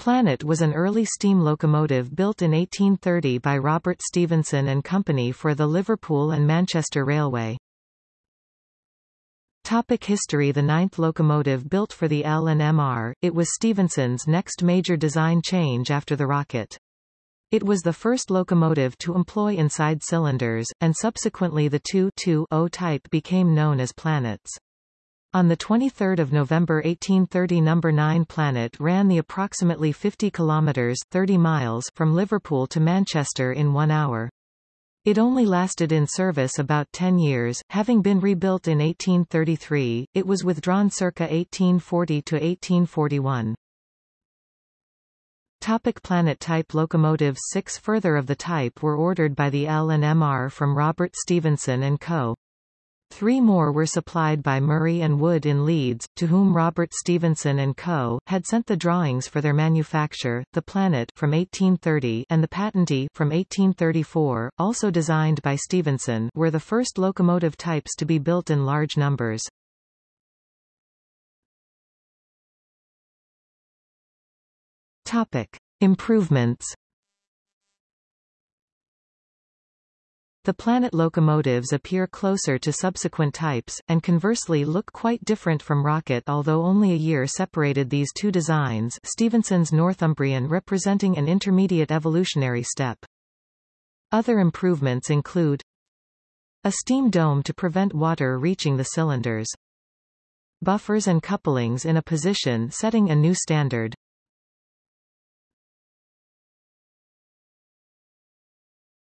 Planet was an early steam locomotive built in 1830 by Robert Stephenson and Company for the Liverpool and Manchester Railway. Topic history The ninth locomotive built for the L&MR, it was Stephenson's next major design change after the rocket. It was the first locomotive to employ inside cylinders, and subsequently the 2-2-0 type became known as planets. On 23 November 1830 No. 9 Planet ran the approximately 50 kilometres 30 miles from Liverpool to Manchester in one hour. It only lasted in service about 10 years, having been rebuilt in 1833, it was withdrawn circa 1840 to 1841. Topic planet type Locomotives Six further of the type were ordered by the L&MR from Robert Stephenson & Co. Three more were supplied by Murray and Wood in Leeds, to whom Robert Stephenson and Co. had sent the drawings for their manufacture, the Planet from 1830 and the Patentee from 1834, also designed by Stephenson, were the first locomotive types to be built in large numbers. Topic. Improvements The planet locomotives appear closer to subsequent types, and conversely look quite different from rocket although only a year separated these two designs Stephenson's Northumbrian representing an intermediate evolutionary step. Other improvements include a steam dome to prevent water reaching the cylinders. Buffers and couplings in a position setting a new standard.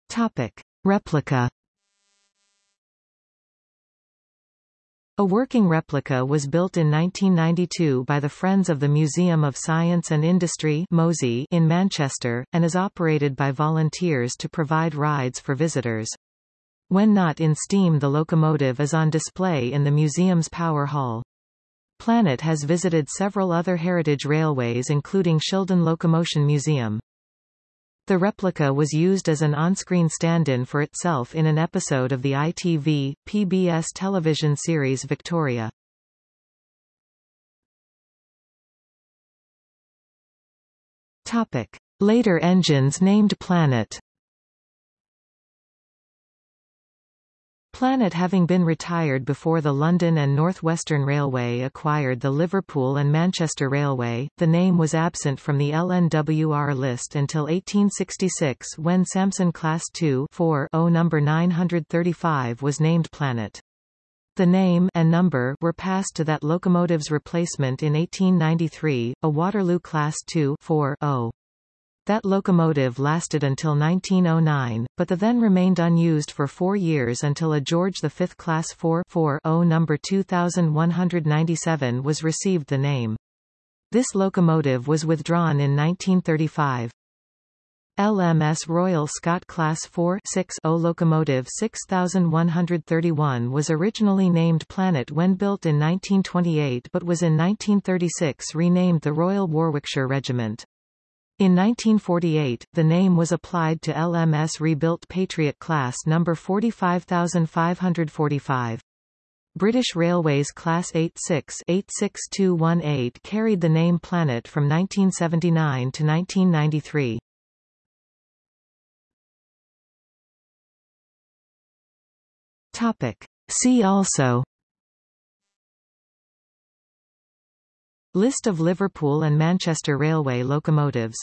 Topic. Replica A working replica was built in 1992 by the Friends of the Museum of Science and Industry in Manchester, and is operated by volunteers to provide rides for visitors. When not in steam the locomotive is on display in the museum's power hall. Planet has visited several other heritage railways including Shildon Locomotion Museum. The replica was used as an on-screen stand-in for itself in an episode of the ITV, PBS television series Victoria. Topic. Later engines named Planet Planet having been retired before the London and North Western Railway acquired the Liverpool and Manchester Railway, the name was absent from the LNWR list until 1866 when Samson Class 2 4 0 number 935 was named Planet. The name and number were passed to that locomotive's replacement in 1893, a Waterloo Class 2 4 0. That locomotive lasted until 1909, but the then remained unused for four years until a George V Class 4 4 0 number 2197 was received the name. This locomotive was withdrawn in 1935. LMS Royal Scot Class 4 6 0 locomotive 6131 was originally named Planet when built in 1928 but was in 1936 renamed the Royal Warwickshire Regiment. In 1948, the name was applied to LMS rebuilt Patriot Class No. 45545. British Railways Class 86-86218 carried the name Planet from 1979 to 1993. Topic. See also List of Liverpool and Manchester Railway locomotives